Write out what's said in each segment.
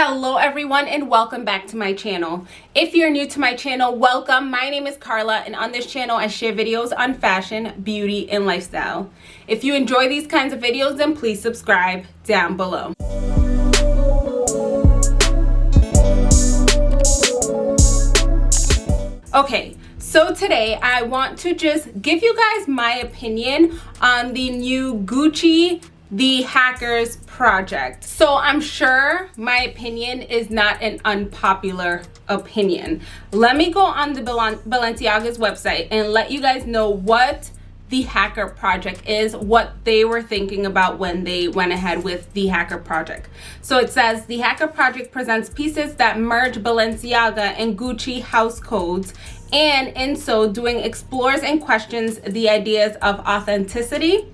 hello everyone and welcome back to my channel. If you're new to my channel welcome. My name is carla and on this channel i share videos on fashion beauty and lifestyle. If you enjoy these kinds of videos then please subscribe down below. Okay so today i want to just give you guys my opinion on the new gucci the hackers project. So i'm sure my opinion is not an unpopular opinion. Let me go on the balenciaga's website and let you guys know what the hacker project is what they were thinking about when they went ahead with the hacker project. So it says the hacker project presents pieces that merge balenciaga and gucci house codes and in so doing explores and questions the ideas of authenticity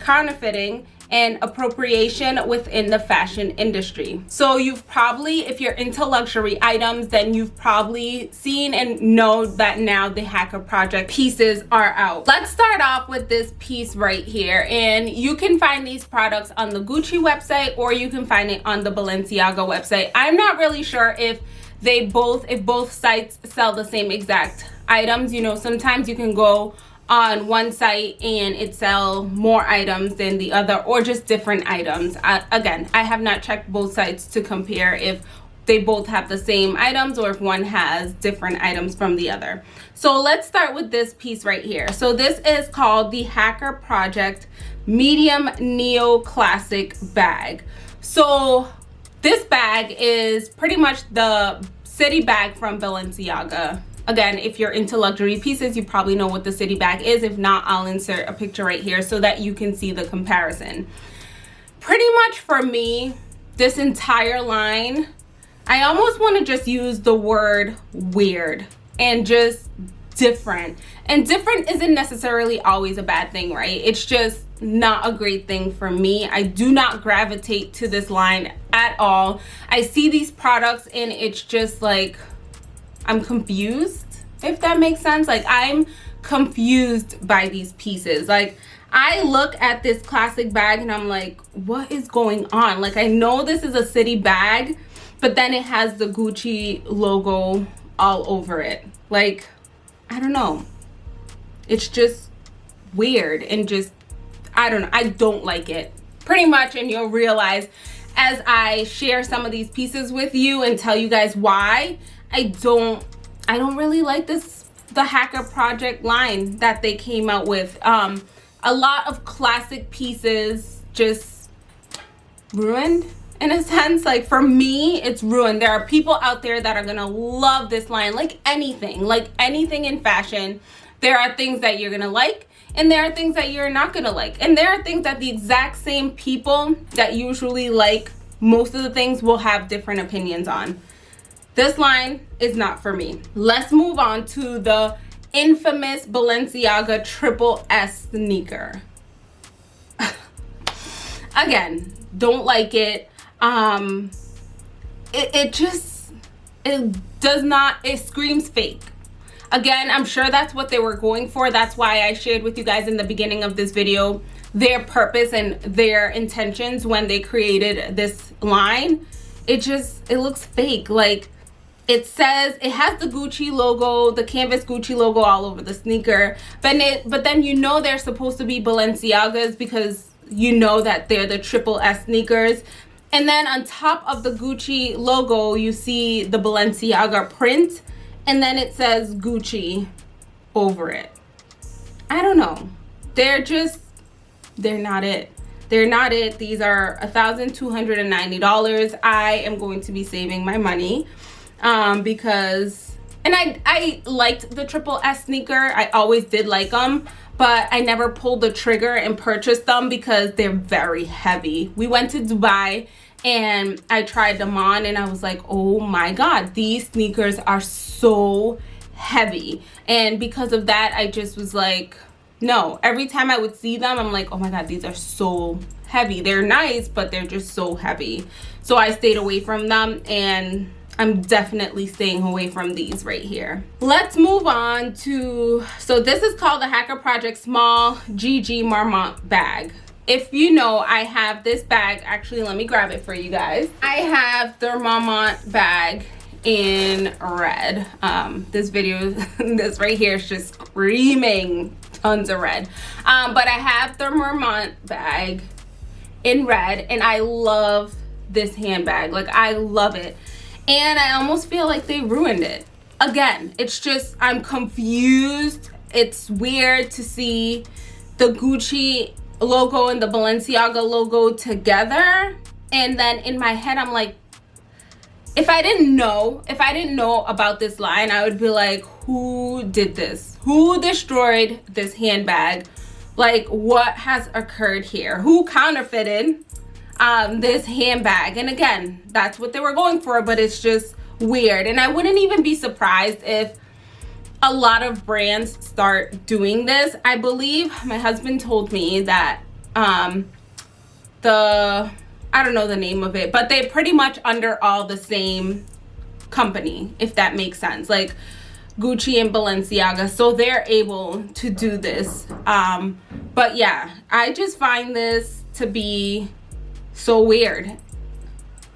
counterfeiting and appropriation within the fashion industry. So you've probably, if you're into luxury items, then you've probably seen and know that now the Hacker Project pieces are out. Let's start off with this piece right here. And you can find these products on the Gucci website or you can find it on the Balenciaga website. I'm not really sure if they both, if both sites sell the same exact items. You know, sometimes you can go on one site and it sell more items than the other or just different items. Again i have not checked both sites to compare if they both have the same items or if one has different items from the other. So let's start with this piece right here. So this is called the hacker project medium neo classic bag. So this bag is pretty much the city bag from balenciaga again if you're into luxury pieces you probably know what the city bag is. If not i'll insert a picture right here so that you can see the comparison. Pretty much for me this entire line i almost want to just use the word weird and just different. And different isn't necessarily always a bad thing right? It's just not a great thing for me. I do not gravitate to this line at all. I see these products and it's just like I'm confused, if that makes sense. Like I'm confused by these pieces. Like I look at this classic bag and I'm like, what is going on? Like I know this is a city bag, but then it has the Gucci logo all over it. Like, I don't know. It's just weird and just, I don't know. I don't like it pretty much. And you'll realize as I share some of these pieces with you and tell you guys why I don't I don't really like this the hacker project line that they came out with. Um a lot of classic pieces just ruined in a sense. Like for me it's ruined. There are people out there that are gonna love this line like anything like anything in fashion. There are things that you're gonna like and there are things that you're not gonna like. And there are things that the exact same people that usually like most of the things will have different opinions on this line is not for me. Let's move on to the infamous Balenciaga Triple S sneaker. Again, don't like it. Um, it, it just, it does not, it screams fake. Again, I'm sure that's what they were going for. That's why I shared with you guys in the beginning of this video their purpose and their intentions when they created this line. It just, it looks fake. Like, it says it has the gucci logo the canvas gucci logo all over the sneaker. But it but then you know they're supposed to be balenciagas because you know that they're the triple s sneakers. And then on top of the gucci logo you see the balenciaga print. And then it says gucci over it. I don't know. They're just they're not it. They're not it. These are a thousand two hundred and ninety dollars. I am going to be saving my money um, because and I, I liked the triple S sneaker. I always did like them, but I never pulled the trigger and purchased them because they're very heavy. We went to Dubai and I tried them on and I was like, oh my God, these sneakers are so heavy. And because of that, I just was like, no, every time I would see them, I'm like, oh my God, these are so heavy. They're nice, but they're just so heavy. So I stayed away from them and I'm definitely staying away from these right here. Let's move on to, so this is called the Hacker Project Small GG Marmont Bag. if you know i have this bag. Actually let me grab it for you guys. I have the Marmont bag in red. Um this video this right here is just screaming tons of red. Um but i have the Marmont bag in red and i love this handbag. Like i love it and i almost feel like they ruined it again it's just i'm confused it's weird to see the gucci logo and the balenciaga logo together and then in my head i'm like if I didn't know, if I didn't know about this line, I would be like, who did this? Who destroyed this handbag? Like, what has occurred here? Who counterfeited um, this handbag? And again, that's what they were going for, but it's just weird. And I wouldn't even be surprised if a lot of brands start doing this. I believe my husband told me that um, the I don't know the name of it, but they're pretty much under all the same company, if that makes sense. Like Gucci and Balenciaga. So they're able to do this. Um, but yeah, I just find this to be so weird.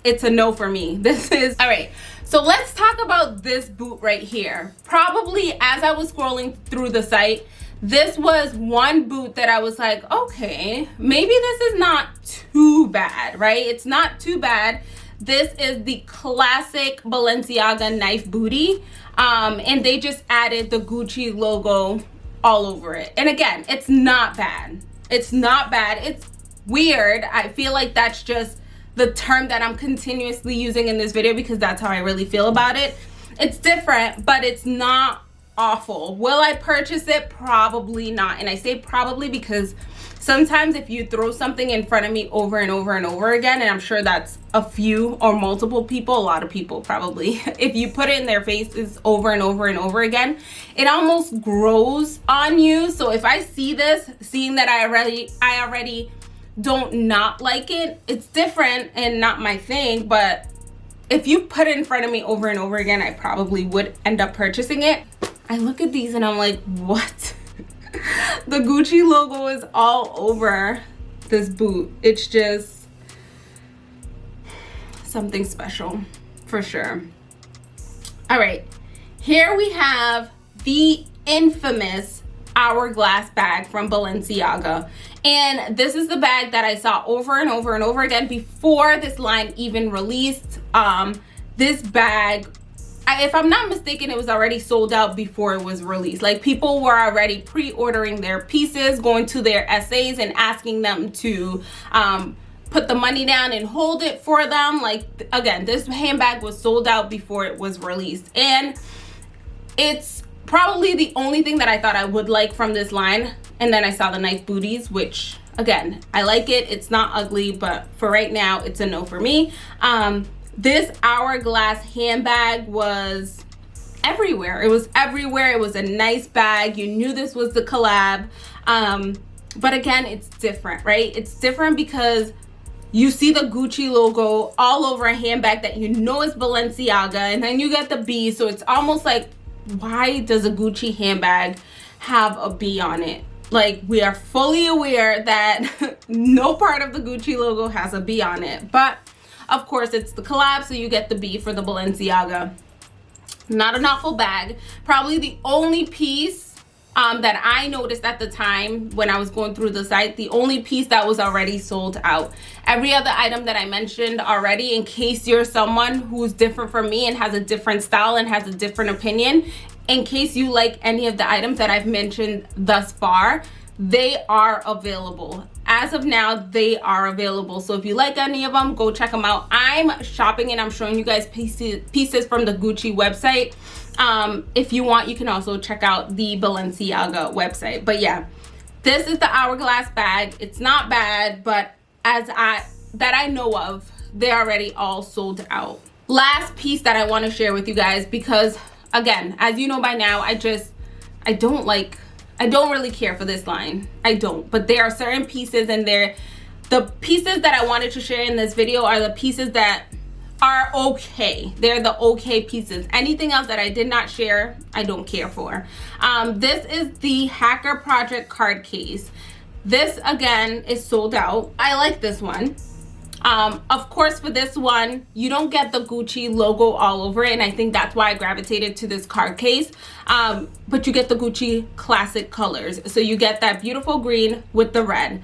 It's a no for me. This is, all right. So let's talk about this boot right here. Probably as I was scrolling through the site, this was one boot that I was like, okay, maybe this is not too bad, right? It's not too bad. This is the classic Balenciaga knife booty. Um, and they just added the Gucci logo all over it. And again, it's not bad. It's not bad. It's weird. I feel like that's just the term that I'm continuously using in this video because that's how I really feel about it. It's different, but it's not awful. Will I purchase it? Probably not. And I say probably because sometimes if you throw something in front of me over and over and over again, and I'm sure that's a few or multiple people, a lot of people probably, if you put it in their faces over and over and over again, it almost grows on you. So if I see this, seeing that I already, I already don't not like it, it's different and not my thing, but if you put it in front of me over and over again, I probably would end up purchasing it. I look at these and I'm like, what? the Gucci logo is all over this boot. It's just something special for sure. All right, here we have the infamous hourglass bag from Balenciaga. And this is the bag that I saw over and over and over again before this line even released. Um, this bag I, if I'm not mistaken, it was already sold out before it was released. Like people were already pre-ordering their pieces, going to their SAs and asking them to um, put the money down and hold it for them. Like again, this handbag was sold out before it was released. And it's probably the only thing that I thought I would like from this line. And then I saw the knife booties, which again, I like it. It's not ugly, but for right now, it's a no for me. Um, this hourglass handbag was everywhere it was everywhere it was a nice bag you knew this was the collab um but again it's different right it's different because you see the Gucci logo all over a handbag that you know is Balenciaga and then you get the B so it's almost like why does a Gucci handbag have a B on it like we are fully aware that no part of the Gucci logo has a B on it but of course, it's the collab, so you get the B for the Balenciaga. Not an awful bag. Probably the only piece um, that I noticed at the time when I was going through the site, the only piece that was already sold out. Every other item that I mentioned already, in case you're someone who's different from me and has a different style and has a different opinion, in case you like any of the items that I've mentioned thus far, they are available. As of now they are available. So if you like any of them go check them out. I'm shopping and i'm showing you guys pieces pieces from the gucci website. Um if you want you can also check out the balenciaga website. But yeah this is the hourglass bag. It's not bad but as i that i know of they're already all sold out. Last piece that i want to share with you guys because again as you know by now i just i don't like I don't really care for this line. I don't. But there are certain pieces and there, the pieces that I wanted to share in this video are the pieces that are okay. They're the okay pieces. Anything else that I did not share, I don't care for. Um, this is the Hacker Project card case. this again is sold out i like this one um of course for this one you don't get the gucci logo all over it and i think that's why i gravitated to this card case. Um but you get the gucci classic colors. So you get that beautiful green with the red.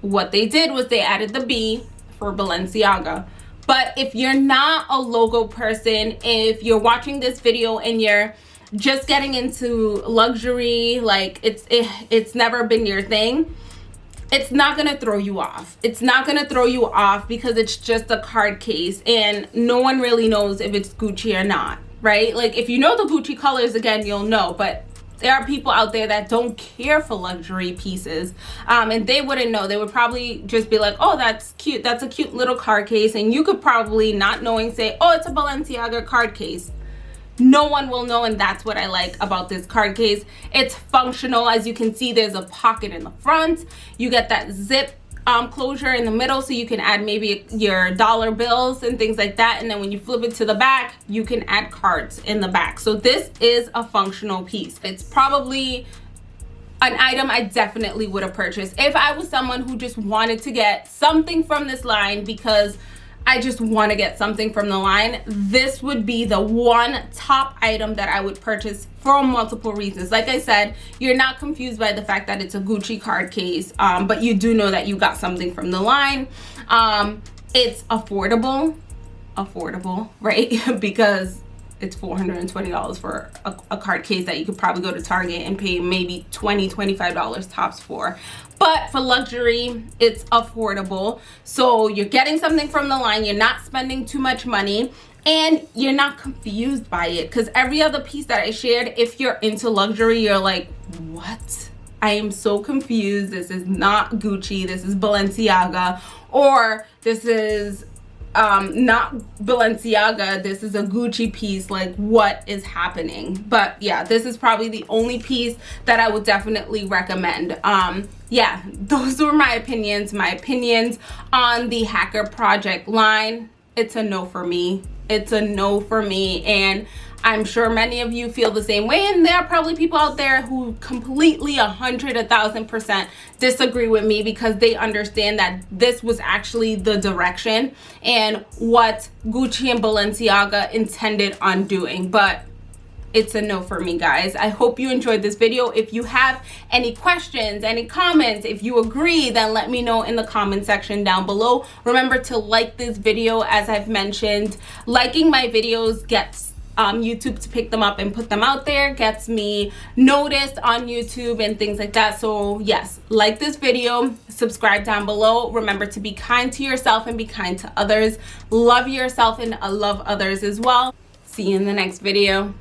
What they did was they added the b for balenciaga. But if you're not a logo person if you're watching this video and you're just getting into luxury like it's it, it's never been your thing it's not gonna throw you off. It's not gonna throw you off because it's just a card case and no one really knows if it's gucci or not right? Like if you know the gucci colors again you'll know but there are people out there that don't care for luxury pieces um, and they wouldn't know. They would probably just be like oh that's cute. That's a cute little card case and you could probably not knowing say oh it's a balenciaga card case no one will know and that's what i like about this card case. It's functional. As you can see there's a pocket in the front. You get that zip um, closure in the middle so you can add maybe your dollar bills and things like that. And then when you flip it to the back you can add cards in the back. So this is a functional piece. It's probably an item I definitely would have purchased if I was someone who just wanted to get something from this line because I just want to get something from the line, this would be the one top item that I would purchase for multiple reasons. Like I said, you're not confused by the fact that it's a Gucci card case, um, but you do know that you got something from the line. Um, it's affordable, affordable, right? because it's $420 for a, a, card case that you could probably go to Target and pay maybe $20, $25 tops for. But for luxury, it's affordable. So you're getting something from the line, you're not spending too much money, and you're not confused by it. Because every other piece that I shared, if you're into luxury, you're like, what? I am so confused. This is not Gucci. This is Balenciaga. Or this is um not balenciaga this is a gucci piece like what is happening? But yeah this is probably the only piece that i would definitely recommend. Um yeah those were my opinions my opinions on the hacker project line. It's a no for me. It's a no for me and I'm sure many of you feel the same way and there are probably people out there who completely a hundred a thousand percent disagree with me because they understand that this was actually the direction and what Gucci and Balenciaga intended on doing. But it's a no for me guys. I hope you enjoyed this video. If you have any questions any comments if you agree then let me know in the comment section down below. Remember to like this video. As i've mentioned liking my videos gets um, YouTube to pick them up and put them out there. Gets me noticed on YouTube and things like that. So yes like this video subscribe down below. Remember to be kind to yourself and be kind to others. Love yourself and love others as well. See you in the next video